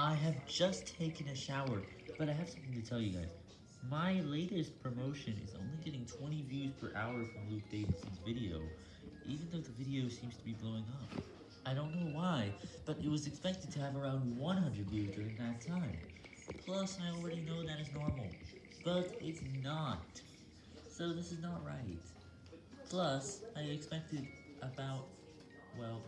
I have just taken a shower, but I have something to tell you guys. My latest promotion is only getting 20 views per hour from Luke Davidson's video, even though the video seems to be blowing up. I don't know why, but it was expected to have around 100 views during that time. Plus, I already know that is normal, but it's not. So this is not right. Plus, I expected about, well,